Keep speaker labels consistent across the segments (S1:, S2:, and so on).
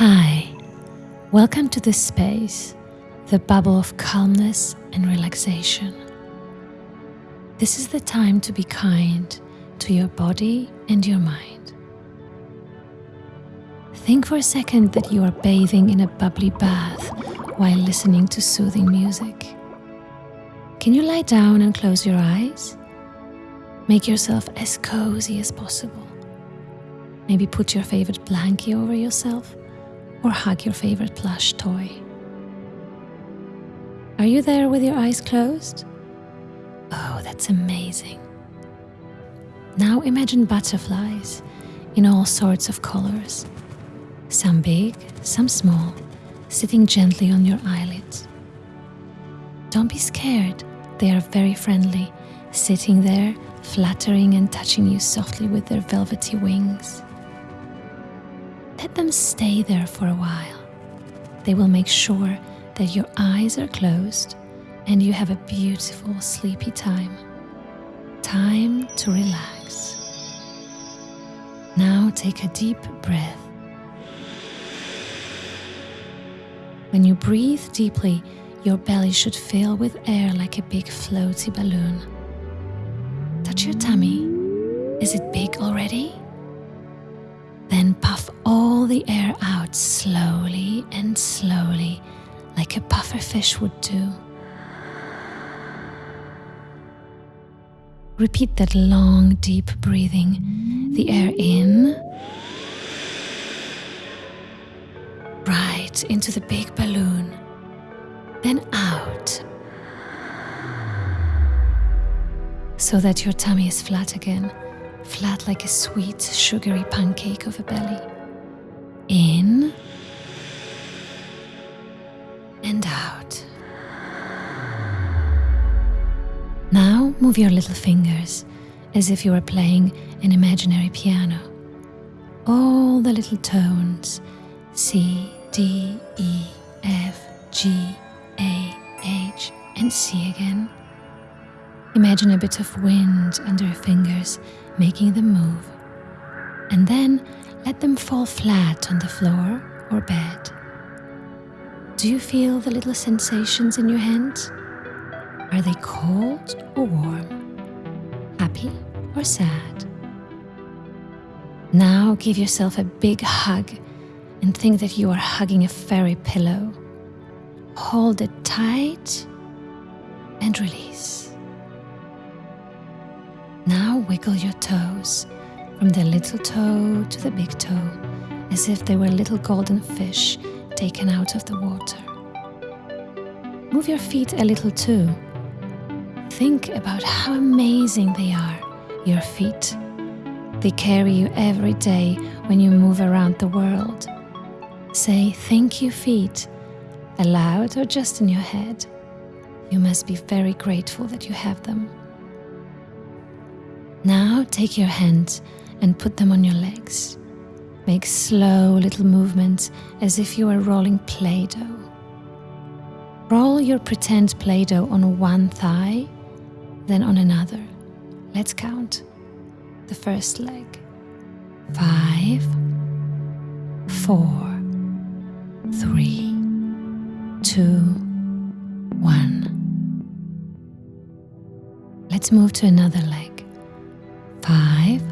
S1: Hi, welcome to this space, the bubble of calmness and relaxation. This is the time to be kind to your body and your mind. Think for a second that you are bathing in a bubbly bath while listening to soothing music. Can you lie down and close your eyes? Make yourself as cozy as possible. Maybe put your favorite blankie over yourself or hug your favorite plush toy. Are you there with your eyes closed? Oh, that's amazing. Now imagine butterflies in all sorts of colors, some big, some small, sitting gently on your eyelids. Don't be scared, they are very friendly, sitting there, fluttering and touching you softly with their velvety wings. Them stay there for a while. They will make sure that your eyes are closed and you have a beautiful sleepy time. Time to relax. Now take a deep breath. When you breathe deeply, your belly should fill with air like a big floaty balloon. Touch your tummy. Is it big already? Then puff the air out slowly and slowly, like a puffer fish would do. Repeat that long, deep breathing. The air in, right into the big balloon, then out, so that your tummy is flat again flat like a sweet, sugary pancake of a belly. In and out. Now move your little fingers as if you were playing an imaginary piano. All the little tones C, D, E, F, G, A, H, and C again. Imagine a bit of wind under your fingers making them move. And then let them fall flat on the floor or bed. Do you feel the little sensations in your hands? Are they cold or warm? Happy or sad? Now give yourself a big hug and think that you are hugging a fairy pillow. Hold it tight and release. Now wiggle your toes from the little toe to the big toe as if they were little golden fish taken out of the water. Move your feet a little too. Think about how amazing they are, your feet. They carry you every day when you move around the world. Say thank you, feet, aloud or just in your head. You must be very grateful that you have them. Now take your hands and put them on your legs. Make slow little movements as if you are rolling Play Doh. Roll your pretend Play Doh on one thigh, then on another. Let's count. The first leg. Five, four, three, two, one. Let's move to another leg. Five,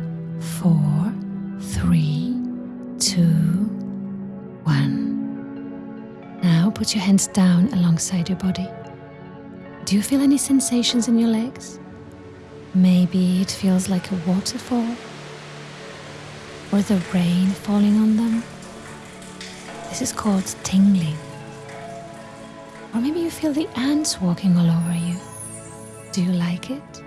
S1: put your hands down alongside your body. Do you feel any sensations in your legs? Maybe it feels like a waterfall or the rain falling on them. This is called tingling. Or maybe you feel the ants walking all over you. Do you like it?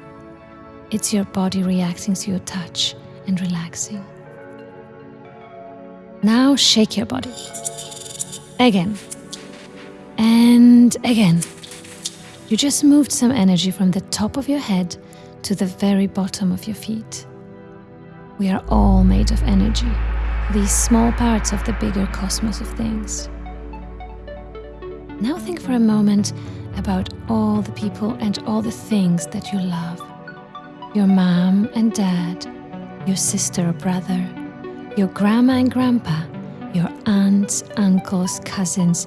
S1: It's your body reacting to your touch and relaxing. Now shake your body. Again. And again. You just moved some energy from the top of your head to the very bottom of your feet. We are all made of energy, these small parts of the bigger cosmos of things. Now think for a moment about all the people and all the things that you love your mom and dad, your sister or brother, your grandma and grandpa, your aunts, uncles, cousins,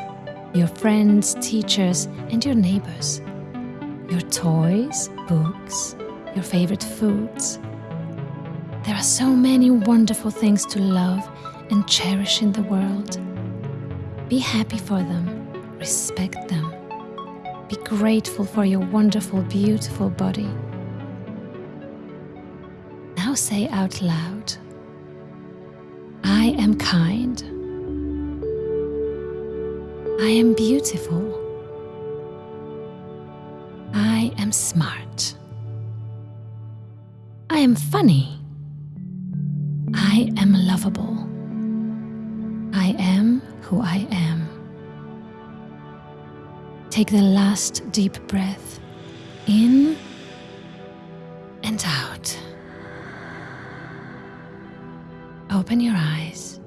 S1: your friends, teachers, and your neighbors, your toys, books, your favorite foods. There are so many wonderful things to love and cherish in the world. Be happy for them, respect them. Be grateful for your wonderful, beautiful body. Now say out loud I am kind. I am beautiful. I am smart. I am funny. I am lovable. I am who I am. Take the last deep breath in and out. Open your eyes.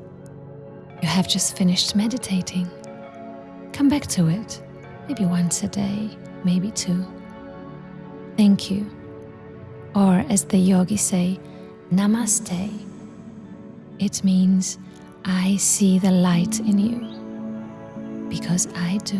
S1: You have just finished meditating. Come back to it, maybe once a day, maybe two. Thank you. Or, as the yogis say, namaste. It means I see the light in you because I do.